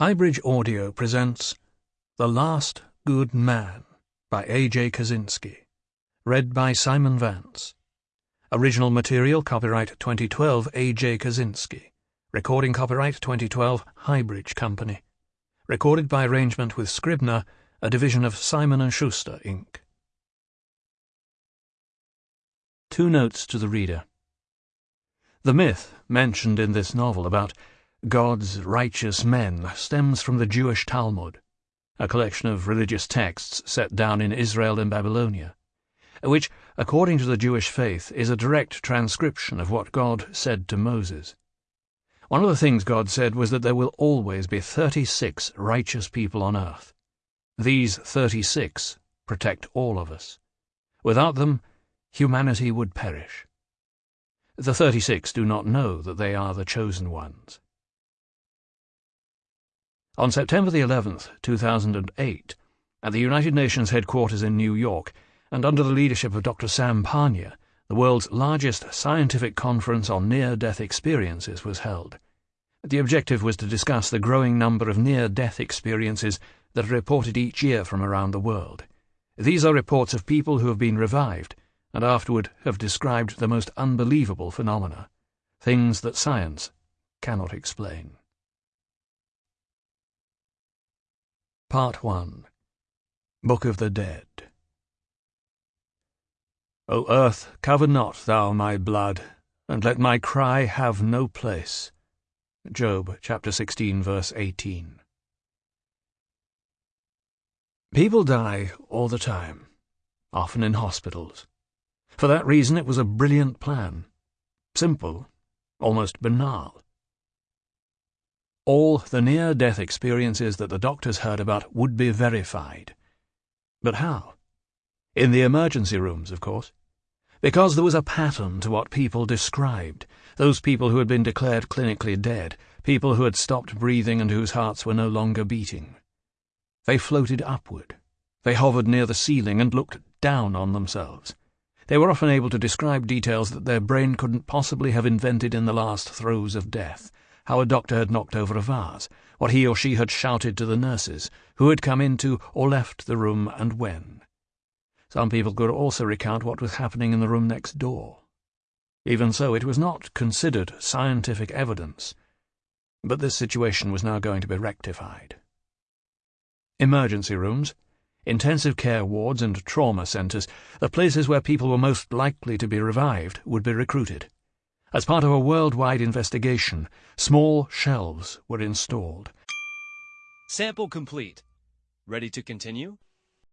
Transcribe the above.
Highbridge Audio presents The Last Good Man by A.J. Kazinski, read by Simon Vance. Original material copyright 2012 A.J. Kazinski. Recording copyright 2012 Highbridge Company. Recorded by arrangement with Scribner, a division of Simon & Schuster, Inc. Two notes to the reader. The myth mentioned in this novel about God's righteous men stems from the Jewish Talmud, a collection of religious texts set down in Israel and Babylonia, which, according to the Jewish faith, is a direct transcription of what God said to Moses. One of the things God said was that there will always be 36 righteous people on earth. These 36 protect all of us. Without them, humanity would perish. The 36 do not know that they are the chosen ones. On September the 11th, 2008, at the United Nations headquarters in New York, and under the leadership of Dr. Sam Parnia, the world's largest scientific conference on near-death experiences was held. The objective was to discuss the growing number of near-death experiences that are reported each year from around the world. These are reports of people who have been revived and afterward have described the most unbelievable phenomena, things that science cannot explain. Part 1 Book of the Dead O earth, cover not thou my blood, and let my cry have no place. Job chapter 16 verse 18 People die all the time, often in hospitals. For that reason it was a brilliant plan. Simple, almost banal all the near-death experiences that the doctors heard about would be verified. But how? In the emergency rooms, of course. Because there was a pattern to what people described, those people who had been declared clinically dead, people who had stopped breathing and whose hearts were no longer beating. They floated upward. They hovered near the ceiling and looked down on themselves. They were often able to describe details that their brain couldn't possibly have invented in the last throes of death how a doctor had knocked over a vase, what he or she had shouted to the nurses, who had come into or left the room and when. Some people could also recount what was happening in the room next door. Even so, it was not considered scientific evidence, but this situation was now going to be rectified. Emergency rooms, intensive care wards, and trauma centres, the places where people were most likely to be revived, would be recruited. As part of a worldwide investigation, small shelves were installed. Sample complete. Ready to continue?